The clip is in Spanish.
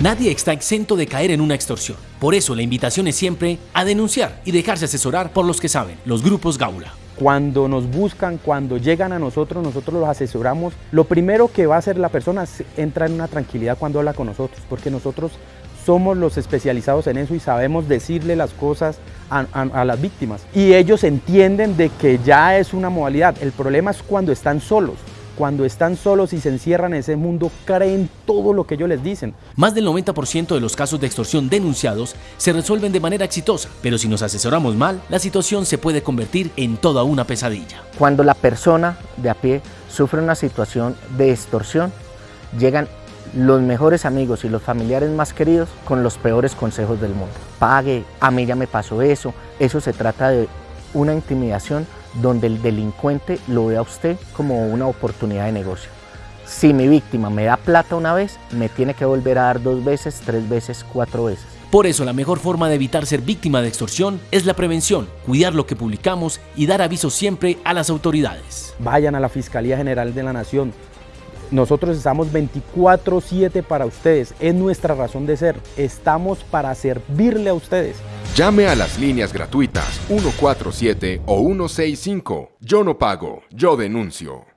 Nadie está exento de caer en una extorsión. Por eso la invitación es siempre a denunciar y dejarse asesorar por los que saben, los grupos Gaula. Cuando nos buscan, cuando llegan a nosotros, nosotros los asesoramos. Lo primero que va a hacer la persona es entrar en una tranquilidad cuando habla con nosotros, porque nosotros somos los especializados en eso y sabemos decirle las cosas a, a, las víctimas. Y ellos entienden de que ya es una modalidad. El problema es cuando están solos cuando están solos y se encierran en ese mundo, creen todo lo que ellos les dicen. Más del 90% de los casos de extorsión denunciados se resuelven de manera exitosa, pero si nos asesoramos mal, la situación se puede convertir en toda una pesadilla. Cuando la persona de a pie sufre una situación de extorsión, llegan los mejores amigos y los familiares más queridos con los peores consejos del mundo. Pague, a mí ya me pasó eso, eso se trata de una intimidación donde el delincuente lo ve a usted como una oportunidad de negocio. Si mi víctima me da plata una vez, me tiene que volver a dar dos veces, tres veces, cuatro veces. Por eso la mejor forma de evitar ser víctima de extorsión es la prevención, cuidar lo que publicamos y dar aviso siempre a las autoridades. Vayan a la Fiscalía General de la Nación. Nosotros estamos 24/7 para ustedes, es nuestra razón de ser. Estamos para servirle a ustedes. Llame a las líneas gratuitas 147 o 165. Yo no pago, yo denuncio.